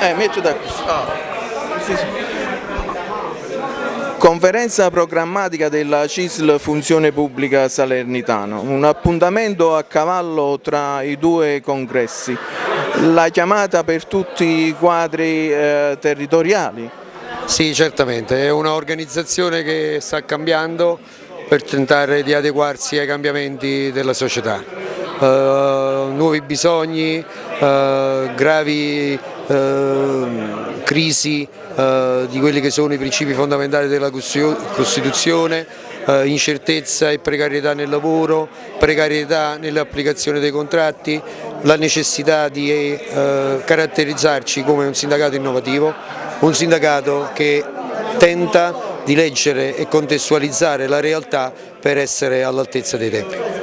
Eh, metto da qui. Ah. Sì, sì. Conferenza programmatica della CISL Funzione Pubblica Salernitano, un appuntamento a cavallo tra i due congressi, la chiamata per tutti i quadri eh, territoriali. Sì, certamente, è un'organizzazione che sta cambiando per tentare di adeguarsi ai cambiamenti della società. Uh, nuovi bisogni, uh, gravi uh, crisi di quelli che sono i principi fondamentali della Costituzione, incertezza e precarietà nel lavoro, precarietà nell'applicazione dei contratti, la necessità di caratterizzarci come un sindacato innovativo, un sindacato che tenta di leggere e contestualizzare la realtà per essere all'altezza dei tempi.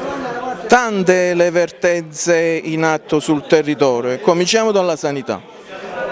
Tante le vertenze in atto sul territorio, cominciamo dalla sanità.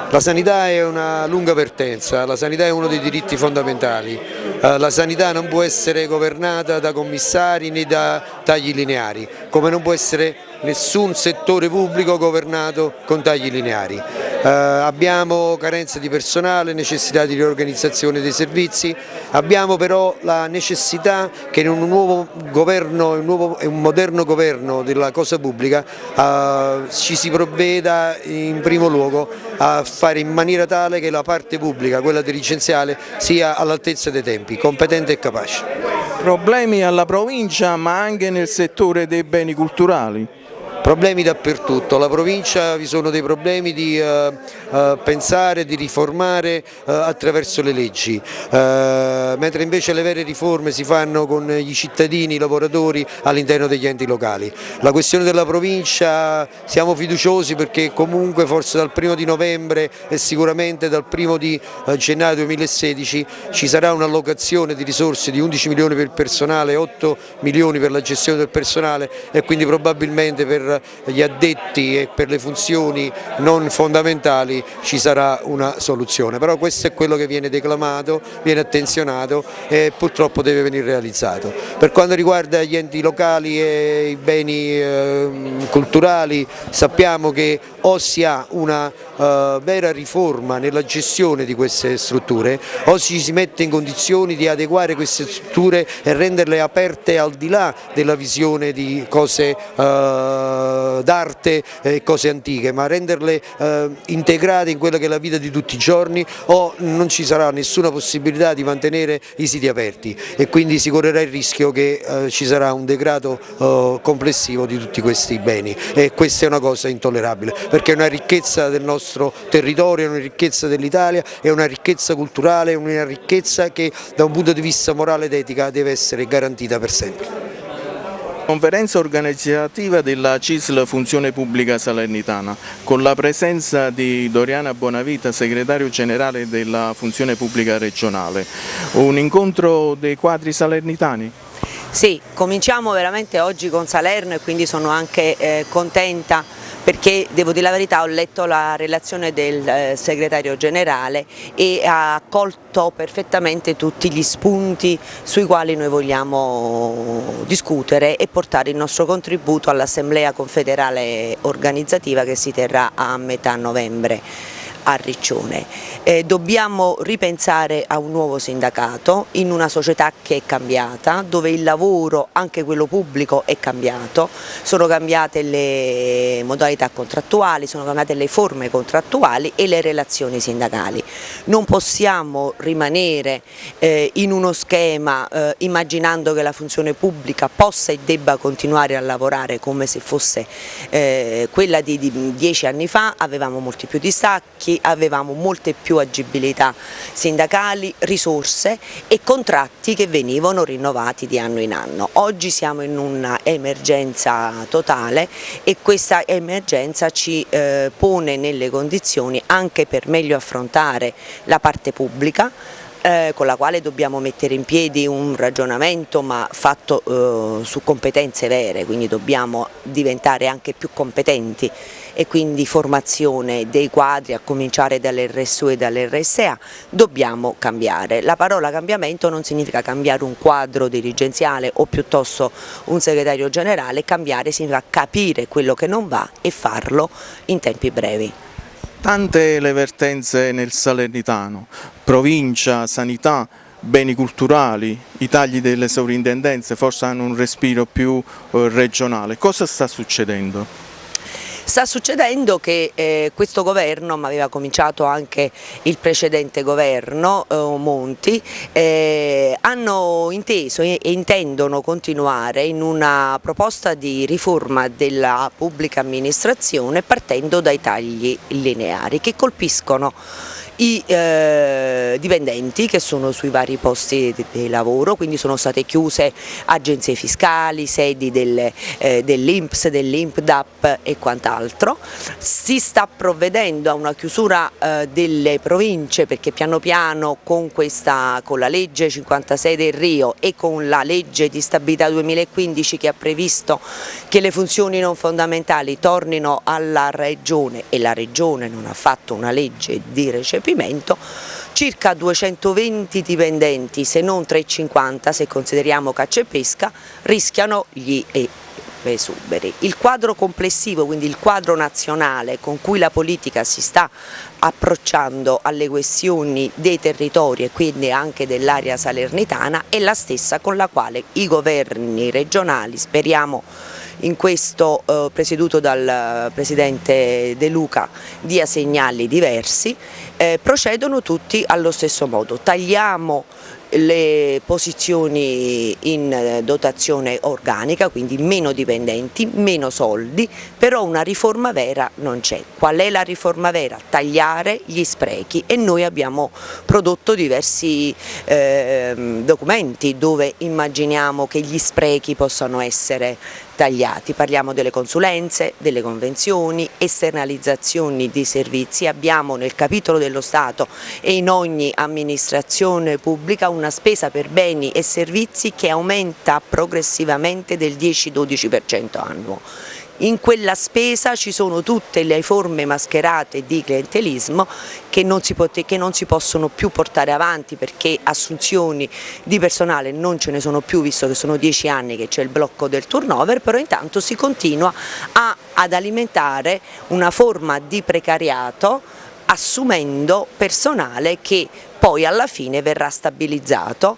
La sanità è una lunga vertenza, la sanità è uno dei diritti fondamentali, eh, la sanità non può essere governata da commissari né da tagli lineari, come non può essere nessun settore pubblico governato con tagli lineari. Eh, abbiamo carenza di personale, necessità di riorganizzazione dei servizi, abbiamo però la necessità che in un nuovo governo, un, nuovo, un moderno governo della cosa pubblica eh, ci si provveda in primo luogo a fare in maniera tale che la parte pubblica, quella dirigenziale, sia all'altezza dei tempi, competente e capace. Problemi alla provincia ma anche nel settore dei beni culturali? Problemi dappertutto, alla provincia vi sono dei problemi di eh, pensare, di riformare eh, attraverso le leggi, mentre invece le vere riforme si fanno con i cittadini, i lavoratori all'interno degli enti locali. La questione della provincia siamo fiduciosi perché comunque forse dal primo di novembre e sicuramente dal primo di gennaio 2016 ci sarà un'allocazione di risorse di 11 milioni per il personale, 8 milioni per la gestione del personale e quindi probabilmente per gli addetti e per le funzioni non fondamentali ci sarà una soluzione, però questo è quello che viene declamato, viene attenzionato e purtroppo deve venire realizzato. Per quanto riguarda gli enti locali e i beni eh, culturali sappiamo che o si ha una uh, vera riforma nella gestione di queste strutture o ci si mette in condizioni di adeguare queste strutture e renderle aperte al di là della visione di cose uh, d'arte e cose antiche, ma renderle uh, integrate in quella che è la vita di tutti i giorni o non ci sarà nessuna possibilità di mantenere i siti aperti e quindi si correrà il rischio che ci sarà un degrado complessivo di tutti questi beni e questa è una cosa intollerabile perché è una ricchezza del nostro territorio, è una ricchezza dell'Italia, è una ricchezza culturale, è una ricchezza che da un punto di vista morale ed etica deve essere garantita per sempre. Conferenza organizzativa della CISL Funzione Pubblica Salernitana con la presenza di Doriana Bonavita, segretario generale della Funzione Pubblica Regionale. Un incontro dei quadri salernitani? Sì, cominciamo veramente oggi con Salerno e quindi sono anche eh, contenta perché devo dire la verità ho letto la relazione del eh, segretario generale e ha accolto perfettamente tutti gli spunti sui quali noi vogliamo discutere e portare il nostro contributo all'assemblea confederale organizzativa che si terrà a metà novembre a Riccione. Eh, dobbiamo ripensare a un nuovo sindacato in una società che è cambiata, dove il lavoro, anche quello pubblico, è cambiato, sono cambiate le modalità contrattuali, sono cambiate le forme contrattuali e le relazioni sindacali. Non possiamo rimanere eh, in uno schema eh, immaginando che la funzione pubblica possa e debba continuare a lavorare come se fosse eh, quella di, di dieci anni fa, avevamo molti più distacchi, avevamo molte più agibilità sindacali, risorse e contratti che venivano rinnovati di anno in anno. Oggi siamo in un'emergenza totale e questa emergenza ci eh, pone nelle condizioni anche per meglio affrontare la parte pubblica eh, con la quale dobbiamo mettere in piedi un ragionamento ma fatto eh, su competenze vere, quindi dobbiamo diventare anche più competenti e quindi formazione dei quadri a cominciare dall'RSU e dall'RSA dobbiamo cambiare. La parola cambiamento non significa cambiare un quadro dirigenziale o piuttosto un segretario generale, cambiare significa capire quello che non va e farlo in tempi brevi. Tante le vertenze nel Salernitano, provincia, sanità, beni culturali, i tagli delle sovrintendenze forse hanno un respiro più eh, regionale. Cosa sta succedendo? Sta succedendo che eh, questo governo, ma aveva cominciato anche il precedente governo, eh, Monti, eh, hanno inteso e intendono continuare in una proposta di riforma della pubblica amministrazione partendo dai tagli lineari che colpiscono i eh, dipendenti che sono sui vari posti di, di, lavoro, quindi sono state chiuse agenzie fiscali, sedi eh, dell'Inps, dell'Impdap e quant'altro. Si sta provvedendo a una chiusura eh, delle province perché piano piano con, questa, con la legge 56 del Rio e con la legge di stabilità 2015 che ha previsto che le funzioni non fondamentali tornino alla Regione e la Regione non ha fatto una legge di recepimento, recepimento, circa 220 dipendenti, se non 350 se consideriamo caccia e pesca, rischiano gli esuberi. Il quadro complessivo, quindi il quadro nazionale con cui la politica si sta approcciando alle questioni dei territori e quindi anche dell'area salernitana è la stessa con la quale i governi regionali, speriamo in questo eh, presieduto dal Presidente De Luca dia segnali diversi, eh, procedono tutti allo stesso modo. Tagliamo le posizioni in eh, dotazione organica, quindi meno dipendenti, meno soldi, però una riforma vera non c'è. Qual è la riforma vera? Tagliare gli sprechi e noi abbiamo prodotto diversi eh, documenti dove immaginiamo che gli sprechi possano essere tagliati, parliamo delle consulenze, delle convenzioni, esternalizzazioni di servizi, abbiamo nel capitolo dello Stato e in ogni amministrazione pubblica una spesa per beni e servizi che aumenta progressivamente del 10-12% annuo in quella spesa ci sono tutte le forme mascherate di clientelismo che non, si che non si possono più portare avanti perché assunzioni di personale non ce ne sono più visto che sono dieci anni che c'è il blocco del turnover, però intanto si continua a, ad alimentare una forma di precariato assumendo personale che poi alla fine verrà stabilizzato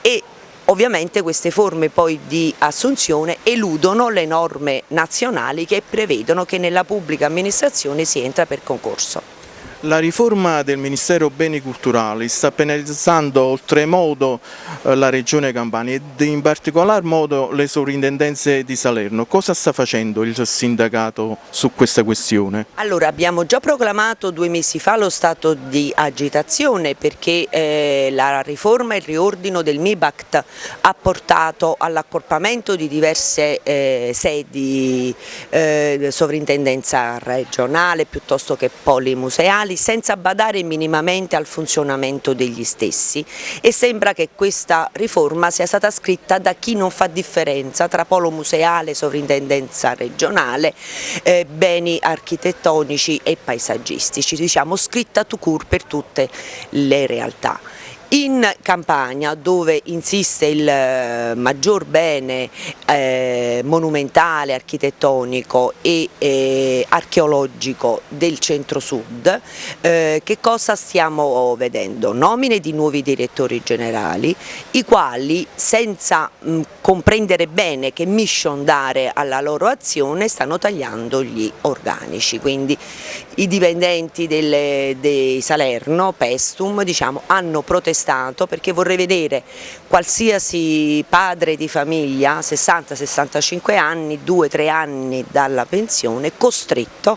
e Ovviamente queste forme poi di assunzione eludono le norme nazionali che prevedono che nella pubblica amministrazione si entra per concorso. La riforma del Ministero Beni Culturali sta penalizzando oltremodo eh, la Regione Campania ed in particolar modo le sovrintendenze di Salerno. Cosa sta facendo il sindacato su questa questione? Allora abbiamo già proclamato due mesi fa lo stato di agitazione perché eh, la riforma e il riordino del MIBACT ha portato all'accorpamento di diverse eh, sedi eh, sovrintendenza regionale piuttosto che polimuseali museali senza badare minimamente al funzionamento degli stessi e sembra che questa riforma sia stata scritta da chi non fa differenza tra polo museale, sovrintendenza regionale, eh, beni architettonici e paesaggistici, diciamo scritta to cure per tutte le realtà. In Campania dove insiste il eh, maggior bene eh, monumentale, architettonico e eh, archeologico del centro-sud, eh, che cosa stiamo vedendo? Nomine di nuovi direttori generali, i quali senza mh, comprendere bene che mission dare alla loro azione stanno tagliando gli organici, quindi i dipendenti delle, dei Salerno, Pestum, diciamo, hanno protestato Stato perché vorrei vedere qualsiasi padre di famiglia, 60-65 anni, 2-3 anni dalla pensione, costretto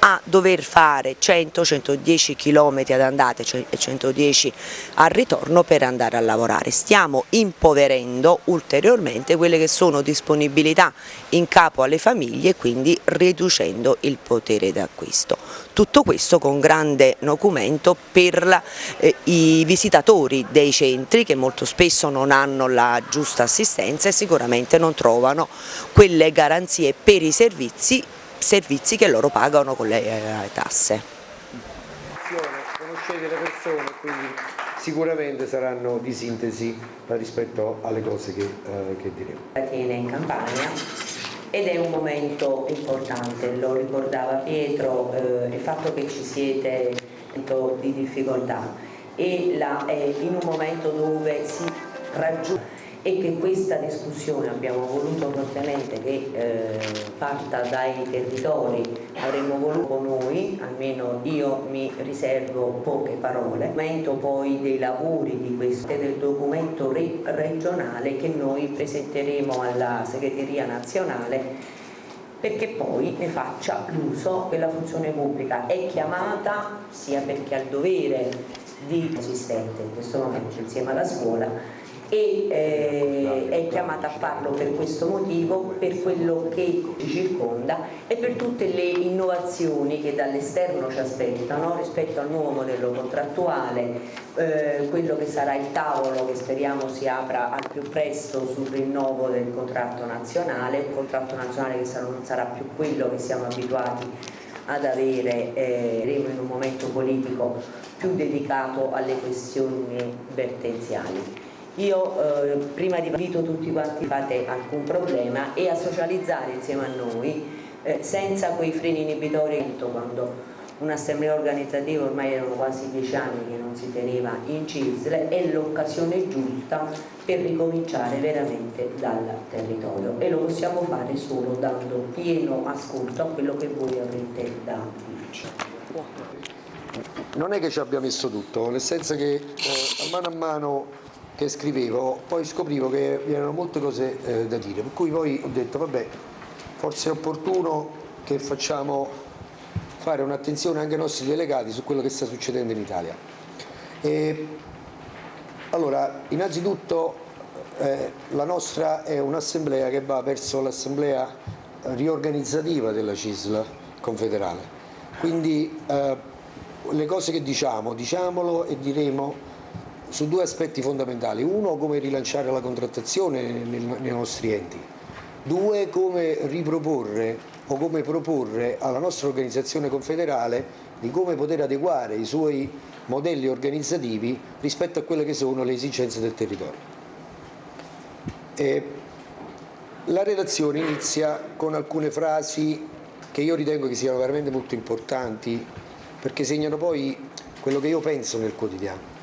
a dover fare 100-110 km ad andata e 110 al ritorno per andare a lavorare. Stiamo impoverendo ulteriormente quelle che sono disponibilità in capo alle famiglie e quindi riducendo il potere d'acquisto. Tutto questo con grande documento per eh, i visitatori dei centri che molto spesso non hanno la giusta assistenza e sicuramente non trovano quelle garanzie per i servizi servizi che loro pagano con le eh, tasse. Conoscete le persone, quindi sicuramente saranno di sintesi rispetto alle cose che, eh, che diremo. Tiene in Campania ed è un momento importante, lo ricordava Pietro, eh, il fatto che ci siete di difficoltà. E la, eh, in un momento dove si raggiunge e che questa discussione abbiamo voluto fortemente che eh, parta dai territori, avremmo voluto noi, almeno io mi riservo poche parole, momento poi dei lavori di questo del documento re regionale che noi presenteremo alla segreteria nazionale perché poi ne faccia l'uso che la funzione pubblica. È chiamata sia perché ha il dovere di esistente in questo momento insieme alla scuola e eh, è chiamata a farlo per questo motivo, per quello che ci circonda e per tutte le innovazioni che dall'esterno ci aspettano rispetto al nuovo modello contrattuale, eh, quello che sarà il tavolo che speriamo si apra al più presto sul rinnovo del contratto nazionale, un contratto nazionale che non sarà più quello che siamo abituati ad avere eh, in un momento politico più dedicato alle questioni vertenziali. Io eh, prima di invito tutti quanti fate alcun problema e a socializzare insieme a noi eh, senza quei freni inibitori quando un'assemblea organizzativa ormai erano quasi dieci anni che non si teneva in CISL è l'occasione giusta per ricominciare veramente dal territorio e lo possiamo fare solo dando pieno ascolto a quello che voi avrete da dirci. Non è che ci abbia messo tutto, nel senso che eh, a mano a mano che scrivevo, poi scoprivo che vi erano molte cose eh, da dire, per cui poi ho detto vabbè, forse è opportuno che facciamo fare un'attenzione anche ai nostri delegati su quello che sta succedendo in Italia. E, allora, innanzitutto eh, la nostra è un'assemblea che va verso l'assemblea riorganizzativa della CISL confederale, quindi eh, le cose che diciamo, diciamolo e diremo su due aspetti fondamentali. Uno, come rilanciare la contrattazione nei nostri enti. Due, come riproporre o come proporre alla nostra organizzazione confederale di come poter adeguare i suoi modelli organizzativi rispetto a quelle che sono le esigenze del territorio. E la relazione inizia con alcune frasi che io ritengo che siano veramente molto importanti perché segnano poi quello che io penso nel quotidiano.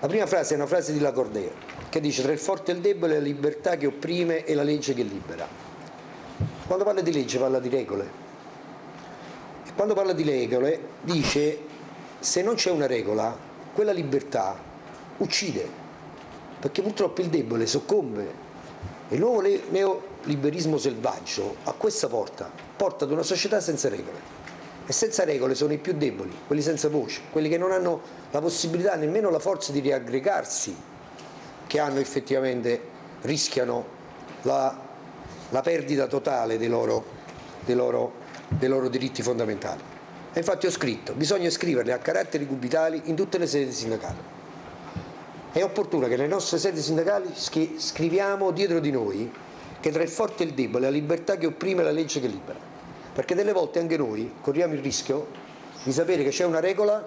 La prima frase è una frase di Lacordea che dice tra il forte e il debole la libertà che opprime e la legge che libera. Quando parla di legge parla di regole. E quando parla di regole dice se non c'è una regola quella libertà uccide perché purtroppo il debole soccombe il nuovo neoliberismo selvaggio a questa porta porta ad una società senza regole e senza regole sono i più deboli, quelli senza voce, quelli che non hanno la possibilità, nemmeno la forza di riaggregarsi, che hanno effettivamente, rischiano la, la perdita totale dei loro, dei, loro, dei loro diritti fondamentali. E infatti ho scritto, bisogna scriverle a caratteri cubitali in tutte le sedi sindacali. È opportuno che nelle nostre sedi sindacali scriviamo dietro di noi che tra il forte e il debole la libertà che opprime e la legge che libera perché delle volte anche noi corriamo il rischio di sapere che c'è una regola,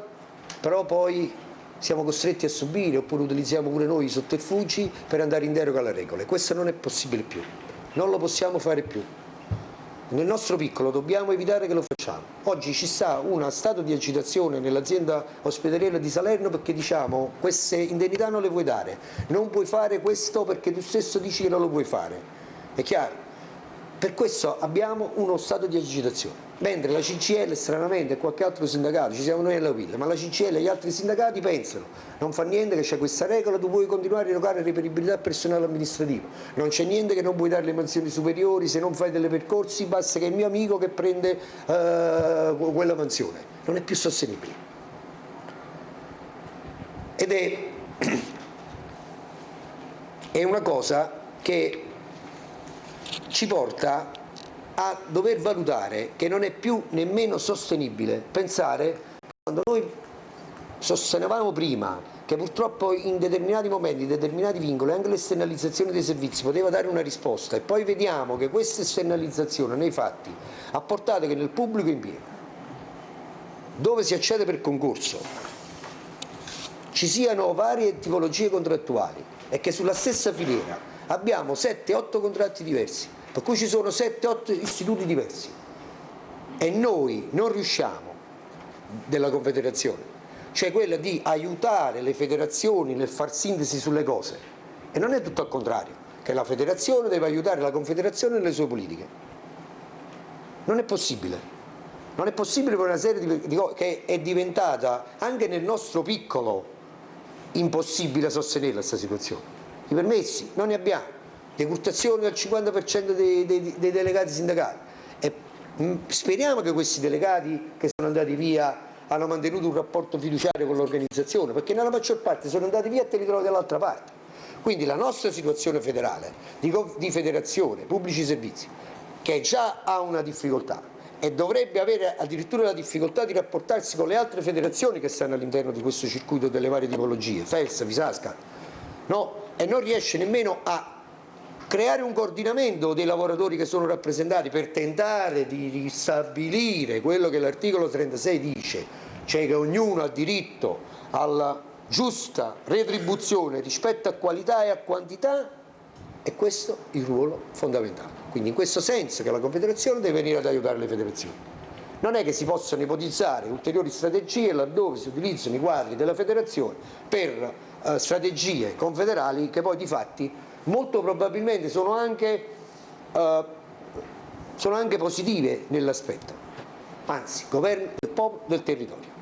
però poi siamo costretti a subire oppure utilizziamo pure noi i sotterfugi per andare in deroga alle regole. Questo non è possibile più, non lo possiamo fare più. Nel nostro piccolo dobbiamo evitare che lo facciamo. Oggi ci sta uno stato di agitazione nell'azienda ospedaliera di Salerno perché diciamo queste indennità non le vuoi dare, non puoi fare questo perché tu stesso dici che non lo puoi fare. È chiaro? Per questo abbiamo uno stato di agitazione, mentre la CCL stranamente e qualche altro sindacato, ci siamo noi alla Villa, ma la CCL e gli altri sindacati pensano non fa niente che c'è questa regola, tu puoi continuare a erogare reperibilità personale amministrativo, non c'è niente che non puoi dare le mansioni superiori, se non fai delle percorsi basta che è il mio amico che prende uh, quella mansione, non è più sostenibile. Ed è, è una cosa che ci porta a dover valutare che non è più nemmeno sostenibile pensare quando noi sostenevamo prima che purtroppo in determinati momenti, in determinati vincoli, anche l'esternalizzazione dei servizi poteva dare una risposta e poi vediamo che questa esternalizzazione nei fatti ha portato che nel pubblico impiego, dove si accede per concorso, ci siano varie tipologie contrattuali e che sulla stessa filiera abbiamo 7-8 contratti diversi per cui ci sono 7-8 istituti diversi. E noi non riusciamo della Confederazione. Cioè quella di aiutare le federazioni nel far sintesi sulle cose. E non è tutto al contrario che la federazione deve aiutare la confederazione nelle sue politiche. Non è possibile. Non è possibile per una serie di, cose che è diventata anche nel nostro piccolo impossibile sostenere questa situazione. I permessi non ne abbiamo decurtazioni al 50% dei, dei, dei delegati sindacali e mm, speriamo che questi delegati che sono andati via hanno mantenuto un rapporto fiduciario con l'organizzazione, perché nella maggior parte sono andati via e te li trovi dall'altra parte. Quindi la nostra situazione federale, di, di federazione, pubblici servizi, che già ha una difficoltà e dovrebbe avere addirittura la difficoltà di rapportarsi con le altre federazioni che stanno all'interno di questo circuito delle varie tipologie, FES, Fisasca, no? e non riesce nemmeno a creare un coordinamento dei lavoratori che sono rappresentati per tentare di ristabilire quello che l'articolo 36 dice, cioè che ognuno ha diritto alla giusta retribuzione rispetto a qualità e a quantità, è questo il ruolo fondamentale. Quindi in questo senso che la Confederazione deve venire ad aiutare le federazioni. Non è che si possano ipotizzare ulteriori strategie laddove si utilizzano i quadri della federazione per eh, strategie confederali che poi di fatti molto probabilmente sono anche, uh, sono anche positive nell'aspetto, anzi governo del popolo, del territorio.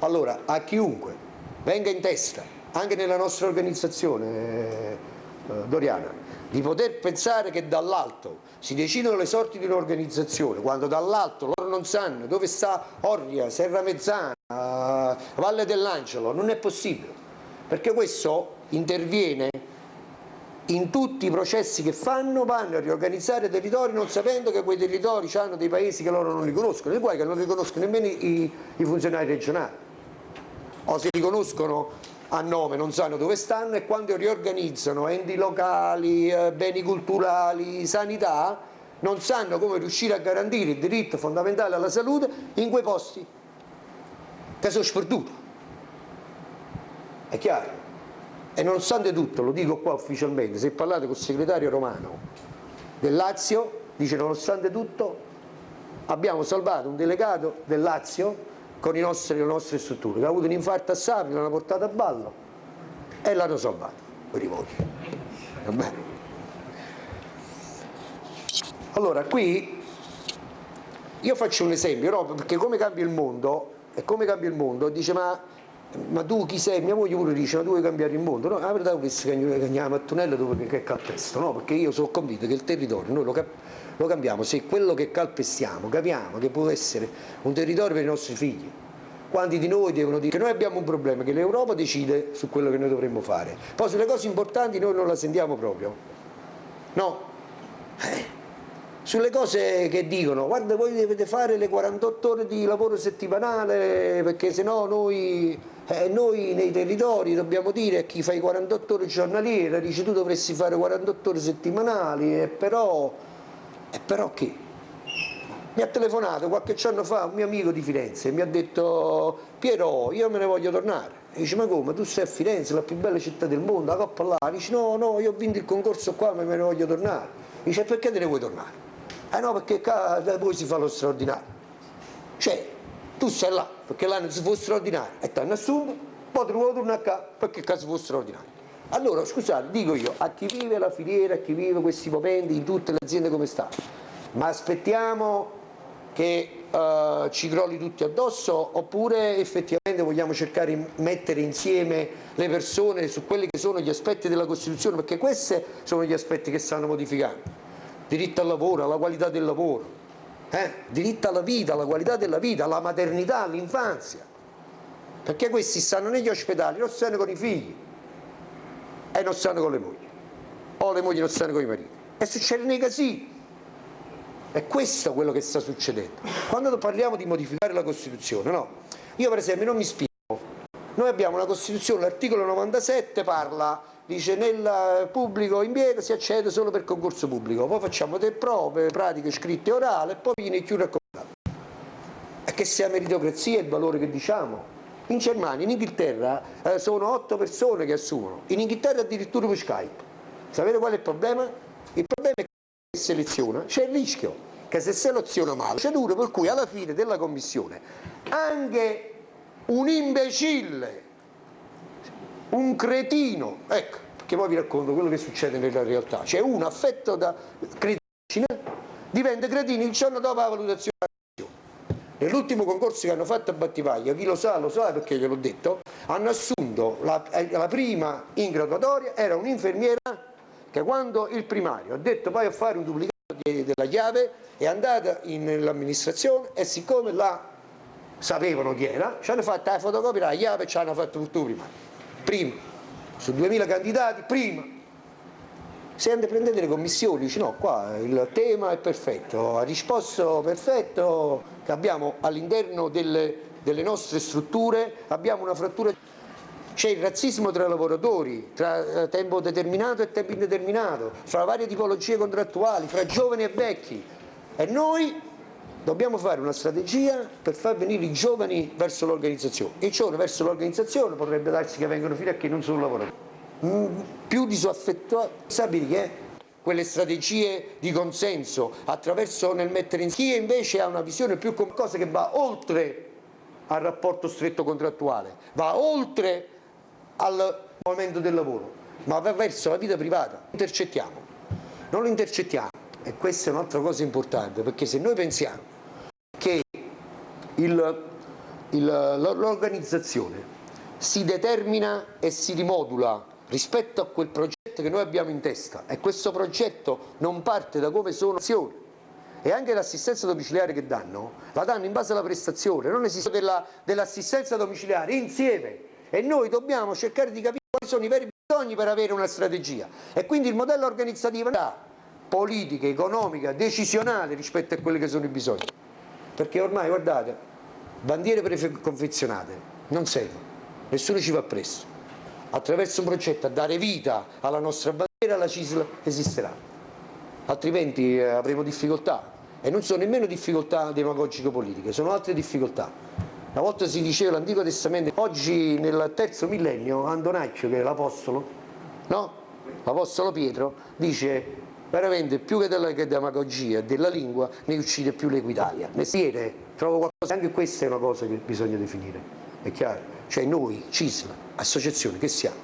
Allora a chiunque venga in testa, anche nella nostra organizzazione eh, Doriana, di poter pensare che dall'alto si decidono le sorti di un'organizzazione, quando dall'alto loro non sanno dove sta Orria, Serra Mezzana, Valle dell'Angelo, non è possibile, perché questo interviene in tutti i processi che fanno vanno a riorganizzare territori non sapendo che quei territori hanno dei paesi che loro non riconoscono, e guai che non riconoscono nemmeno i, i funzionari regionali o si riconoscono a nome non sanno dove stanno e quando riorganizzano enti locali, eh, beni culturali, sanità non sanno come riuscire a garantire il diritto fondamentale alla salute in quei posti che sono sperduti è chiaro? E nonostante tutto, lo dico qua ufficialmente, se parlate col segretario romano del Lazio, dice nonostante tutto abbiamo salvato un delegato del Lazio con nostri, le nostre strutture, che ha avuto un infarto a Sapri, l'hanno portato a ballo e l'hanno salvato, per i voti. Allora, qui io faccio un esempio, no? perché come cambia il mondo, e come cambia il mondo, dice ma ma tu chi sei? Mia moglie pure dice ma tu vuoi cambiare il mondo? No, la verità è che andiamo a Mattonella dove che calpesto, no? Perché io sono convinto che il territorio noi lo, cap lo cambiamo se quello che calpestiamo capiamo che può essere un territorio per i nostri figli. Quanti di noi devono dire che noi abbiamo un problema, che l'Europa decide su quello che noi dovremmo fare. Poi sulle cose importanti noi non la sentiamo proprio. No? Eh sulle cose che dicono guarda voi dovete fare le 48 ore di lavoro settimanale perché sennò noi, eh, noi nei territori dobbiamo dire a chi fa i 48 ore giornaliere dice tu dovresti fare 48 ore settimanali e però, e però che? mi ha telefonato qualche giorno fa un mio amico di Firenze e mi ha detto Piero io me ne voglio tornare. E dice ma come? Tu sei a Firenze la più bella città del mondo la coppa là. Dice no no io ho vinto il concorso qua ma me ne voglio tornare. Dice perché te ne vuoi tornare eh no, perché da voi si fa lo straordinario. Cioè, tu sei là, perché là non si fa straordinario, e ti hanno assunto, poi vuoi tornare qua, perché qua si fa straordinario. Allora, scusate, dico io, a chi vive la filiera, a chi vive questi momenti in tutte le aziende come sta, ma aspettiamo che uh, ci crolli tutti addosso oppure effettivamente vogliamo cercare di mettere insieme le persone su quelli che sono gli aspetti della Costituzione, perché questi sono gli aspetti che stanno modificando diritto al lavoro, alla qualità del lavoro, eh? diritto alla vita, alla qualità della vita, alla maternità, all'infanzia, perché questi stanno negli ospedali, non stanno con i figli e non stanno con le mogli, o le mogli non stanno con i mariti, e succede nei casini. È questo quello che sta succedendo. Quando parliamo di modificare la Costituzione, no? Io per esempio non mi spiego, noi abbiamo una Costituzione, l'articolo 97 parla dice nel pubblico impiego si accede solo per concorso pubblico, poi facciamo delle prove, pratiche scritte e orali e poi viene chiuso a contratto. E che sia meritocrazia il valore che diciamo. In Germania, in Inghilterra eh, sono otto persone che assumono, in Inghilterra addirittura per Skype. Sapete qual è il problema? Il problema è che seleziona c'è il rischio che se seleziona male c'è duro per cui alla fine della commissione anche un imbecille, un cretino, ecco, perché poi vi racconto quello che succede nella realtà, c'è uno affetto da cretine, diventa cretino il giorno dopo la valutazione Nell'ultimo concorso che hanno fatto a Battivaglia, chi lo sa lo sa perché gliel'ho detto, hanno assunto la, la prima in graduatoria, era un'infermiera che quando il primario ha detto vai a fare un duplicato della chiave è andata nell'amministrazione e siccome la sapevano chi era, ci hanno fatto la fotocopia della chiave e ci hanno fatto tutto prima. Prima, su 2000 candidati, prima. Se andate prendete le commissioni, dice no, qua il tema è perfetto, ha risposto perfetto, abbiamo all'interno delle, delle nostre strutture, abbiamo una frattura c'è il razzismo tra lavoratori, tra eh, tempo determinato e tempo indeterminato, fra varie tipologie contrattuali, fra giovani e vecchi e noi dobbiamo fare una strategia per far venire i giovani verso l'organizzazione. I giovani verso l'organizzazione potrebbe darsi che vengono fino a chi non sono lavoratori. Mm, più disaffettuati, sapete che quelle strategie di consenso attraverso nel mettere in chi invece ha una visione più qualcosa che va oltre al rapporto stretto contrattuale, va oltre al momento del lavoro, ma va verso la vita privata. Intercettiamo, non lo intercettiamo e questa è un'altra cosa importante perché se noi pensiamo che l'organizzazione si determina e si rimodula rispetto a quel progetto che noi abbiamo in testa. E questo progetto non parte da come sono azioni. E anche l'assistenza domiciliare che danno la danno in base alla prestazione, non esiste dell'assistenza dell domiciliare insieme. E noi dobbiamo cercare di capire quali sono i veri bisogni per avere una strategia. E quindi il modello organizzativo è politica, economica, decisionale rispetto a quelli che sono i bisogni perché ormai guardate bandiere preconfezionate non servono nessuno ci va presso attraverso un progetto a dare vita alla nostra bandiera la CISL esisterà. Altrimenti eh, avremo difficoltà. E non sono nemmeno difficoltà demagogiche politiche sono altre difficoltà. Una volta si diceva l'Antico Testamento, oggi nel terzo millennio Andonaccio, che è l'Apostolo, no? l'Apostolo Pietro, dice veramente più che della demagogia e della lingua ne uccide più l'Equitalia. Mestiere, trovo qualcosa, anche questa è una cosa che bisogna definire, è chiaro? Cioè noi, CISL, associazione, che siamo?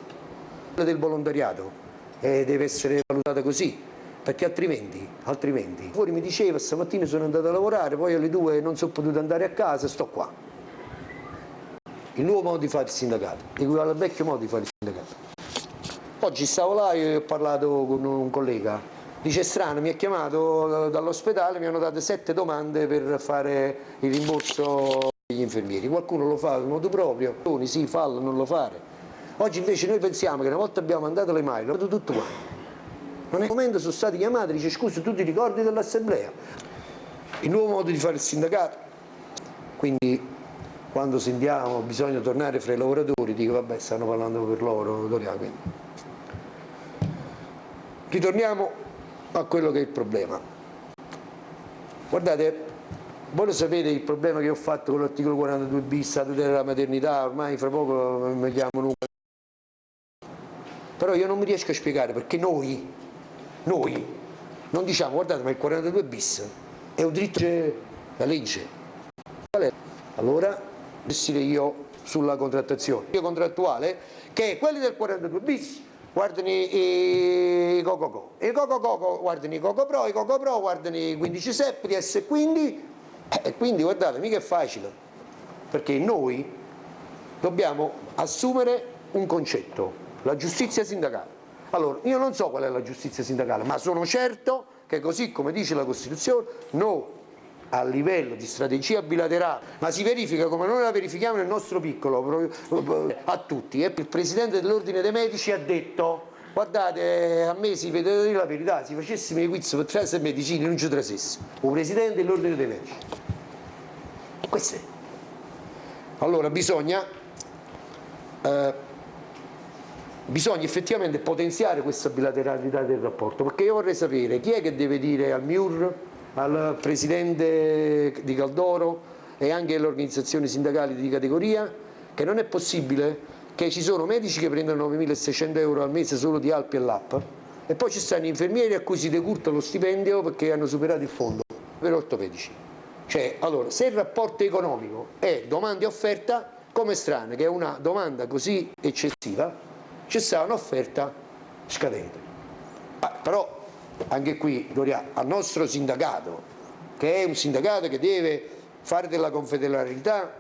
Quella del volontariato eh, deve essere valutata così, perché altrimenti, altrimenti, fuori mi diceva stamattina sono andato a lavorare, poi alle due non sono potuto andare a casa, sto qua il nuovo modo di fare il sindacato, equivale al vecchio modo di fare il sindacato. Oggi stavo là e ho parlato con un collega, dice strano, mi ha chiamato dall'ospedale, mi hanno dato sette domande per fare il rimborso degli infermieri, qualcuno lo fa in modo proprio, sì, fallo, non lo fare. Oggi invece noi pensiamo che una volta abbiamo mandato le mail, tutto qua. Non è momento sono stati chiamati, dice scusa tu ti ricordi dell'assemblea? Il nuovo modo di fare il sindacato, quindi quando sentiamo bisogna tornare fra i lavoratori dico vabbè stanno parlando per loro quindi. ritorniamo a quello che è il problema. Guardate voi lo sapete il problema che ho fatto con l'articolo 42 bis la tutela della maternità ormai fra poco mi chiamo Luca però io non mi riesco a spiegare perché noi noi non diciamo guardate ma il 42 bis è un diritto la legge allora gestire io sulla contrattazione. Io contrattuale che quelli del 42 bis guardano i Coco Co, i Coco Coco guardano i Coco Pro, i Coco Pro guardano i 15 Sepri e quindi, eh, quindi guardate mica è facile perché noi dobbiamo assumere un concetto, la giustizia sindacale. Allora, io non so qual è la giustizia sindacale, ma sono certo che così come dice la Costituzione, noi a livello di strategia bilaterale, ma si verifica come noi la verifichiamo nel nostro piccolo a tutti. Il Presidente dell'Ordine dei Medici ha detto guardate a me si vede dire la verità, se facessimo i quiz per trasere medicine non ci trasessimo. Il Presidente dell'Ordine dei Medici. Questo è. Allora bisogna, eh, bisogna effettivamente potenziare questa bilateralità del rapporto, perché io vorrei sapere chi è che deve dire al MIUR al presidente di Caldoro e anche alle organizzazioni sindacali di categoria che non è possibile che ci sono medici che prendono 9.600 euro al mese solo di Alpi e LAP e poi ci stanno infermieri a cui si decurta lo stipendio perché hanno superato il fondo per ortopedici. Cioè, allora, se il rapporto economico è domanda e offerta, come strano che una domanda così eccessiva, c'è stata un'offerta scadente. Ah, però anche qui, Gloria, al nostro sindacato, che è un sindacato che deve fare della confederalità